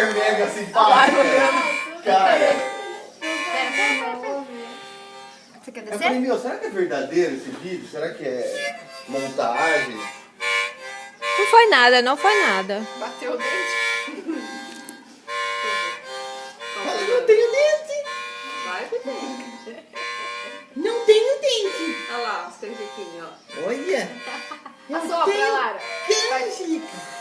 hiper mega simpática. Cara, Pera, pera, pera. Você quer eu descer? falei, meu, será que é verdadeiro esse vídeo? Será que é montagem? Não foi nada, não foi nada. Bateu o dente. Fala, não tenho dente. Vai pro dente. Não tenho dente. Olha lá, os canjiquinhos, ó. Olha. Assopra, Lara. Canjica.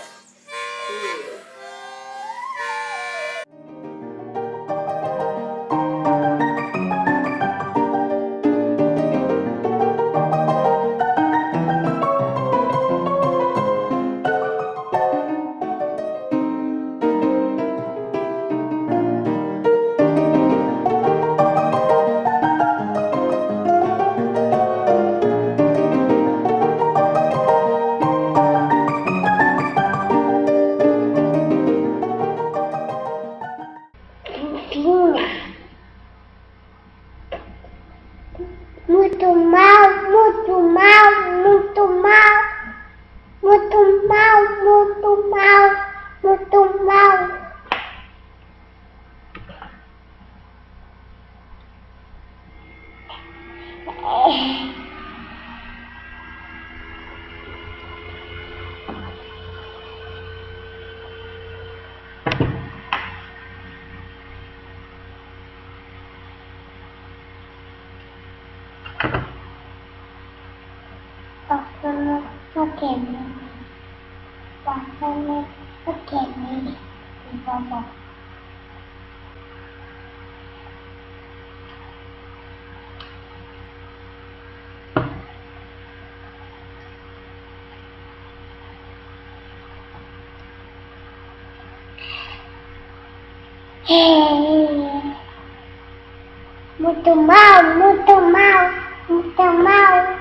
Limpinha. Muito mal, muito mal, muito mal. Muito mal, muito mal, muito mal. kèm và không, nay rất kèm đi thì vào một Muito mal, muito mal, muito mal.